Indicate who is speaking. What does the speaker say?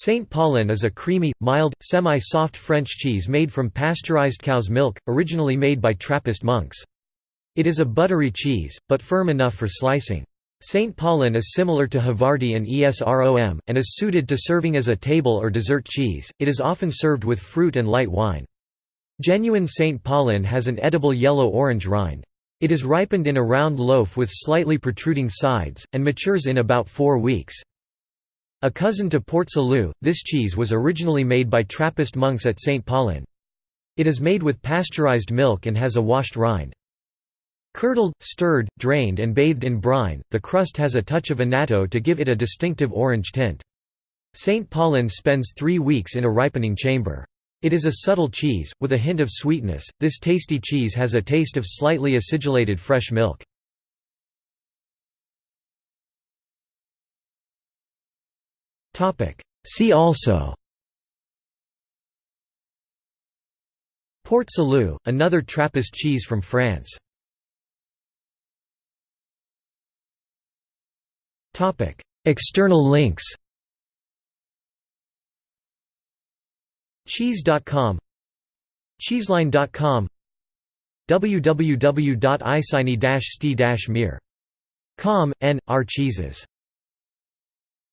Speaker 1: Saint Paulin is a creamy, mild, semi-soft French cheese made from pasteurized cow's milk, originally made by Trappist monks. It is a buttery cheese, but firm enough for slicing. St. Paulin is similar to Havarti and Esrom, and is suited to serving as a table or dessert cheese. It is often served with fruit and light wine. Genuine St. Paulin has an edible yellow-orange rind. It is ripened in a round loaf with slightly protruding sides, and matures in about four weeks. A cousin to Port Salut, this cheese was originally made by Trappist monks at St. Paulin. It is made with pasteurized milk and has a washed rind. Curdled, stirred, drained and bathed in brine, the crust has a touch of annatto to give it a distinctive orange tint. St. Paulin spends three weeks in a ripening chamber. It is a subtle cheese, with a hint of sweetness. This tasty cheese has a taste of slightly acidulated fresh milk. See also. Port Salut, another Trappist cheese from France. External links. Cheese.com Cheeseline.com www.isini-sti-mir.com, n, r cheeses